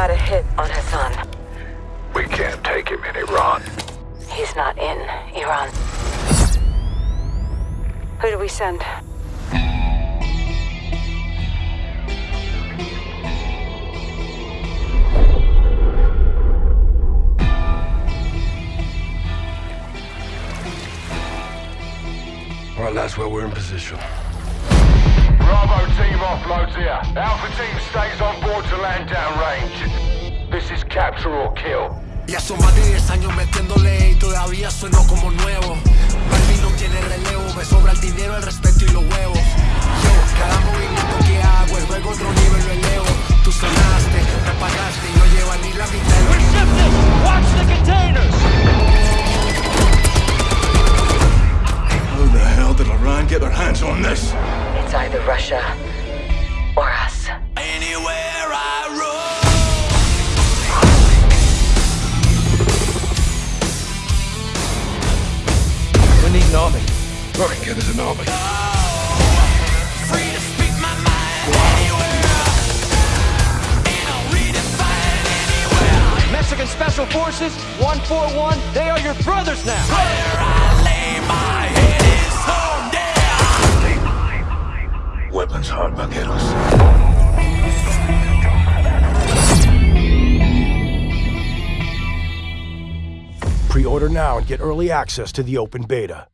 got a hit on Hassan. We can't take him in Iran. He's not in Iran. Who do we send? All right, that's where we're in position. Bravo team offloads here. Alpha team stays on board to land down. Capture or kill. Ya son más de 10 años metiéndole y todavía sueno como nuevo. Barbie no tiene relevo, me sobra el dinero, el respeto y los huevos. Yo, cada movimiento que hago es luego otro nivel lo elevo. Tú sonaste, me pagaste y no lleva ni la mitad de lo We're shifting! Watch the containers! How the hell did Iran get their hands on this? It's either Russia or us. An army. Fucking get us an army. Free to speak my mind anywhere. And I'll redefine anywhere. Mexican Special Forces, 141, they are your brothers now. Where I lay my head is home there. Weapons hard, vaqueros. Pre-order now and get early access to the open beta.